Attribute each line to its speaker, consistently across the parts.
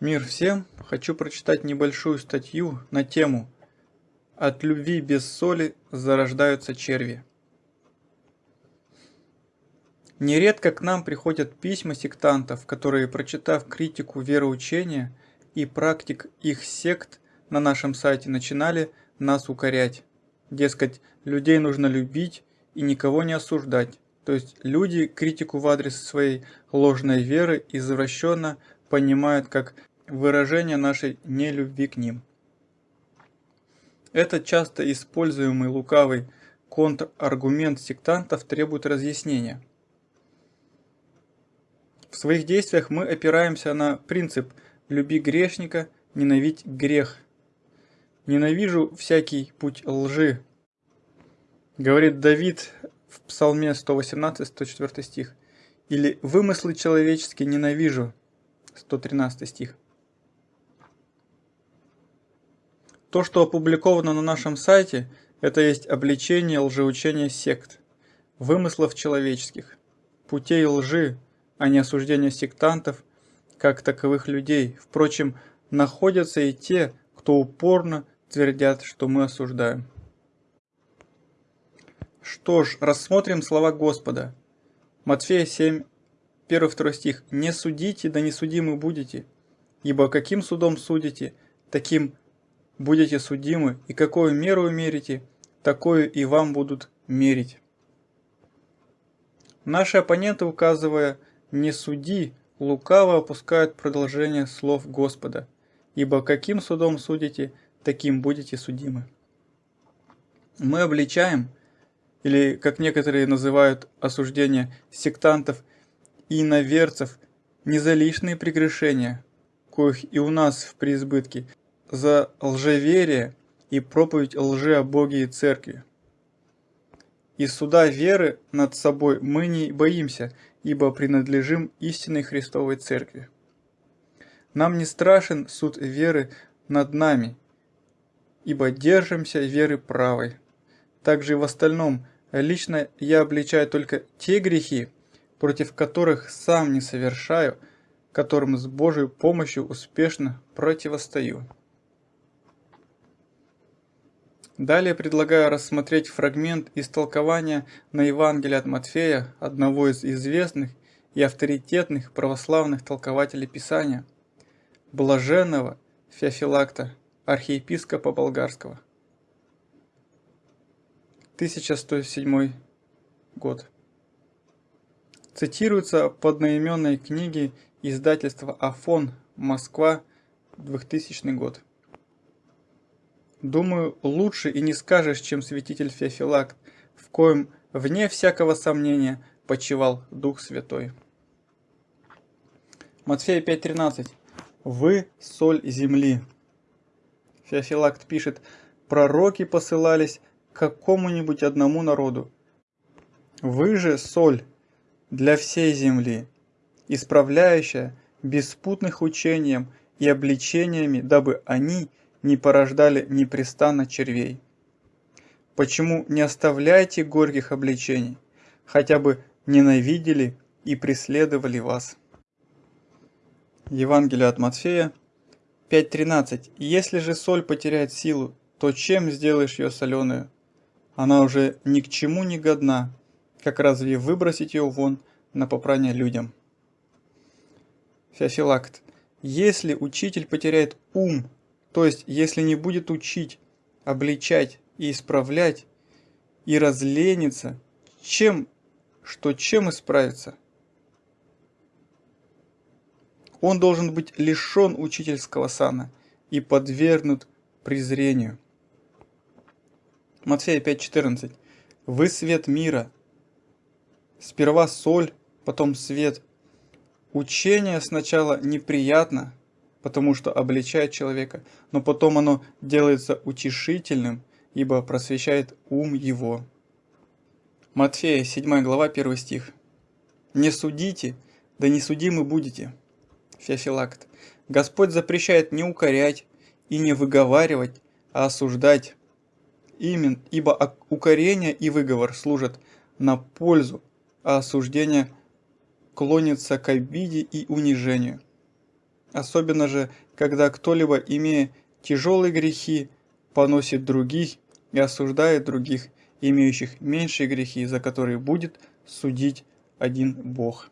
Speaker 1: Мир всем! Хочу прочитать небольшую статью на тему «От любви без соли зарождаются черви». Нередко к нам приходят письма сектантов, которые, прочитав критику вероучения и практик их сект на нашем сайте, начинали нас укорять. Дескать, людей нужно любить и никого не осуждать. То есть люди критику в адрес своей ложной веры извращенно понимают как выражение нашей нелюбви к ним. Этот часто используемый лукавый контраргумент сектантов требует разъяснения. В своих действиях мы опираемся на принцип «люби грешника, ненавидь грех». «Ненавижу всякий путь лжи», говорит Давид в Псалме 118-104 стих. Или «вымыслы человеческие ненавижу», 113 стих. То, что опубликовано на нашем сайте, это есть обличение лжеучения сект, вымыслов человеческих, путей лжи, а не осуждение сектантов, как таковых людей. Впрочем, находятся и те, кто упорно твердят, что мы осуждаем. Что ж, рассмотрим слова Господа. Матфея 7, 1-2 стих. «Не судите, да не судимы будете, ибо каким судом судите, таким будете судимы, и какую меру мерите, такую и вам будут мерить». Наши оппоненты, указывая «не суди», лукаво опускают продолжение слов Господа, ибо каким судом судите, таким будете судимы. Мы обличаем или, как некоторые называют осуждение сектантов и иноверцев, не за лишние прегрешения, коих и у нас в преизбытке, за лжеверие и проповедь лжи о Боге и Церкви. И суда веры над собой мы не боимся, ибо принадлежим истинной Христовой Церкви. Нам не страшен суд веры над нами, ибо держимся веры правой. Также и в остальном, лично я обличаю только те грехи, против которых сам не совершаю, которым с Божьей помощью успешно противостою. Далее предлагаю рассмотреть фрагмент истолкования на Евангелие от Матфея, одного из известных и авторитетных православных толкователей Писания, блаженного Феофилакта, архиепископа болгарского. 1107 год. Цитируется в одноименной книге издательства Афон, Москва, 2000 год. Думаю, лучше и не скажешь, чем святитель Феофилакт, в коем, вне всякого сомнения, почивал Дух Святой. Матфея 5.13. «Вы – соль земли». Феофилакт пишет, «Пророки посылались какому-нибудь одному народу. Вы же соль для всей земли, исправляющая беспутных учением и обличениями, дабы они не порождали непрестанно червей. Почему не оставляете горьких обличений, хотя бы ненавидели и преследовали вас? Евангелие от Матфея 5.13. Если же соль потеряет силу, то чем сделаешь ее соленую? Она уже ни к чему не годна, как разве выбросить ее вон на попрание людям? Феофилакт. Если учитель потеряет ум, то есть если не будет учить, обличать и исправлять, и разленится, чем, что чем исправиться? Он должен быть лишен учительского сана и подвергнут презрению. Матфея 5.14. Вы свет мира. Сперва соль, потом свет. Учение сначала неприятно, потому что обличает человека, но потом оно делается утешительным, ибо просвещает ум его. Матфея 7 глава 1 стих. «Не судите, да не судимы будете». Феофилакт. Господь запрещает не укорять и не выговаривать, а осуждать, Имен, ибо укорение и выговор служат на пользу, а осуждение клонится к обиде и унижению. Особенно же, когда кто-либо, имея тяжелые грехи, поносит других и осуждает других, имеющих меньшие грехи, за которые будет судить один Бог.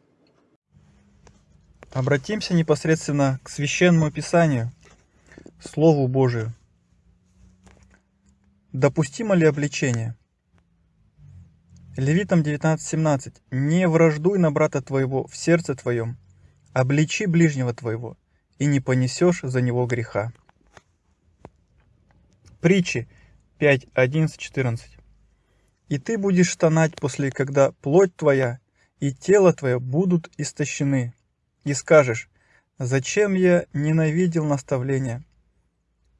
Speaker 1: Обратимся непосредственно к Священному Писанию, Слову Божию. Допустимо ли обличение? Левитам 19.17. «Не враждуй на брата твоего в сердце твоем, обличи ближнего твоего, и не понесешь за него греха». Притчи 5.11.14. «И ты будешь стонать после, когда плоть твоя и тело твое будут истощены, и скажешь, зачем я ненавидел наставления,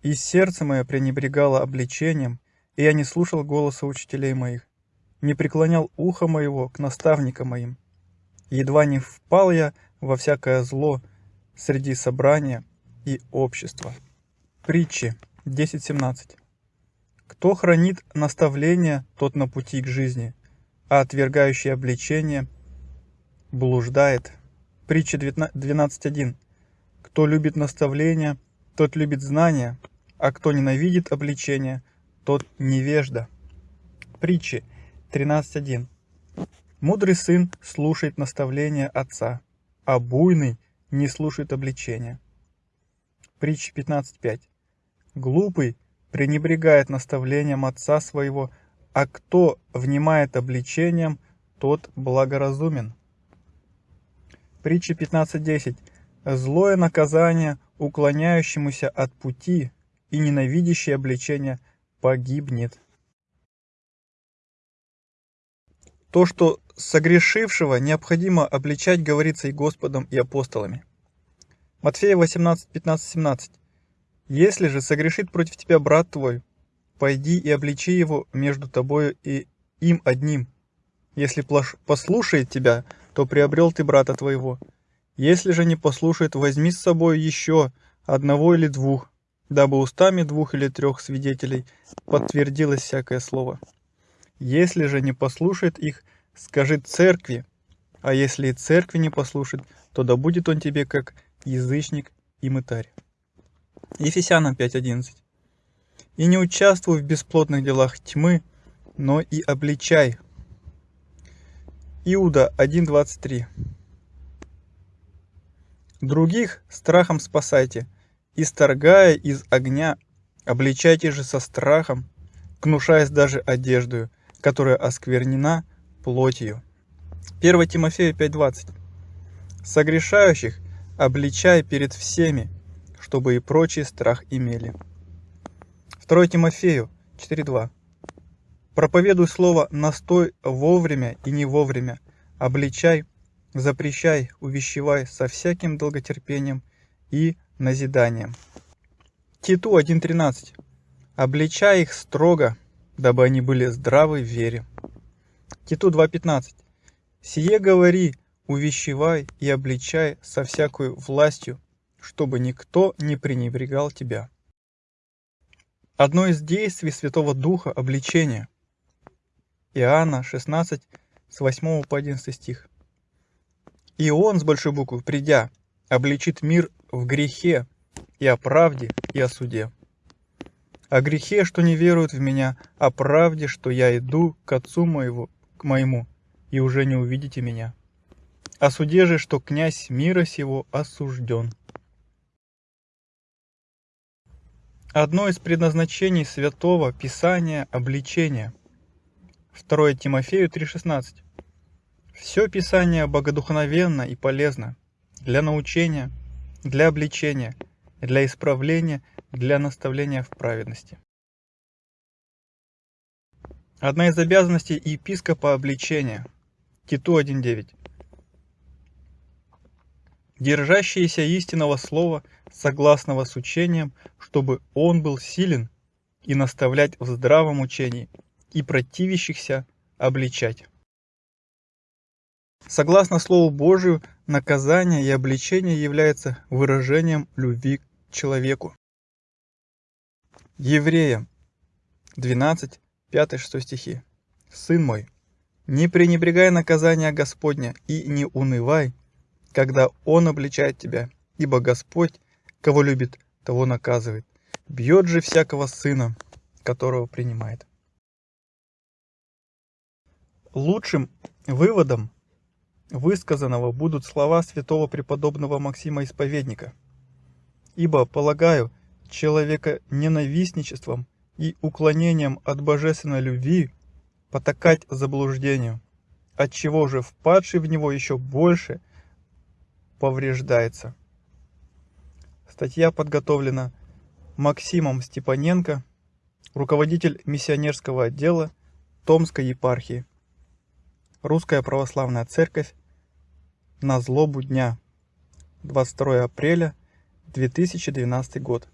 Speaker 1: и сердце мое пренебрегало обличением, и я не слушал голоса учителей моих, не преклонял ухо моего к наставникам моим. Едва не впал я во всякое зло среди собрания и общества. Притчи 10.17 Кто хранит наставление, тот на пути к жизни, а отвергающий обличение блуждает. Притча 12.1 Кто любит наставление, тот любит знания, а кто ненавидит обличение, тот невежда. Притчи 13.1. Мудрый сын слушает наставления отца, а буйный не слушает обличения. Притча 15.5. Глупый пренебрегает наставлением отца своего, а кто внимает обличением, тот благоразумен. Притча 15.10. Злое наказание уклоняющемуся от пути и ненавидящее обличение погибнет. То, что согрешившего необходимо обличать, говорится и Господом, и апостолами. Матфея 18, 15, 17. «Если же согрешит против тебя брат твой, пойди и обличи его между тобою и им одним. Если послушает тебя, то приобрел ты брата твоего. Если же не послушает, возьми с собой еще одного или двух, дабы устами двух или трех свидетелей подтвердилось всякое слово». Если же не послушает их, скажи церкви, а если и церкви не послушает, то да будет он тебе как язычник и мытарь. Ефесянам 5.11 И не участвуй в бесплотных делах тьмы, но и обличай. Иуда 1.23 Других страхом спасайте, исторгая из огня, обличайте же со страхом, гнушаясь даже одеждою, которая осквернена плотью. 1 Тимофея 5.20 Согрешающих обличай перед всеми, чтобы и прочие страх имели. 2 Тимофею 4.2 Проповедуй слово «настой» вовремя и не вовремя, обличай, запрещай, увещевай со всяким долготерпением и назиданием. Титу 1.13 Обличай их строго, дабы они были здравы в вере. Титу 2.15. Сие говори, увещевай и обличай со всякой властью, чтобы никто не пренебрегал тебя. Одно из действий Святого Духа – обличение. Иоанна 16, с 8 по 11 стих. «И Он, с большой буквы, придя, обличит мир в грехе и о правде и о суде о грехе, что не веруют в меня, о правде, что я иду к Отцу моего, к моему, и уже не увидите меня. О суде же, что князь мира сего осужден. Одно из предназначений Святого Писания – обличение. 2 Тимофею 3,16. Все Писание богодухновенно и полезно для научения, для обличения, для исправления – для наставления в праведности. Одна из обязанностей епископа обличения. Титу 1.9. Держащиеся истинного слова, согласного с учением, чтобы он был силен и наставлять в здравом учении, и противящихся обличать. Согласно Слову Божию, наказание и обличение является выражением любви человеку. Евреям 12, 5-6 стихи. «Сын мой, не пренебрегай наказания Господня и не унывай, когда Он обличает тебя, ибо Господь, кого любит, того наказывает. Бьет же всякого сына, которого принимает. Лучшим выводом высказанного будут слова святого преподобного Максима Исповедника. Ибо, полагаю, человека ненавистничеством и уклонением от божественной любви потакать заблуждению, отчего же впадший в него еще больше повреждается. Статья подготовлена Максимом Степаненко, руководитель миссионерского отдела Томской епархии. Русская Православная Церковь на злобу дня. 22 апреля 2012 год.